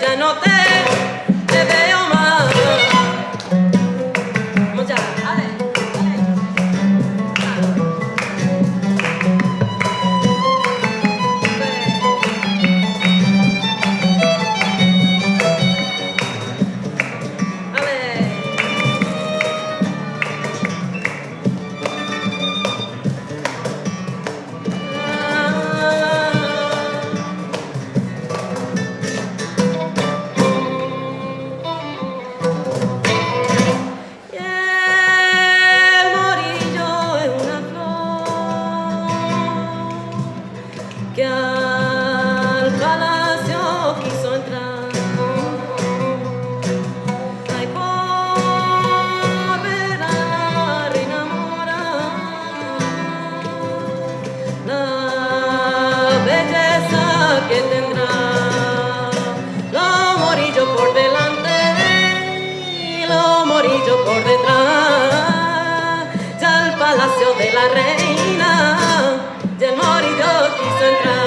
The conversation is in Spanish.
ya no te yo por detrás, ya al palacio de la reina, y el morillo quiso entrar.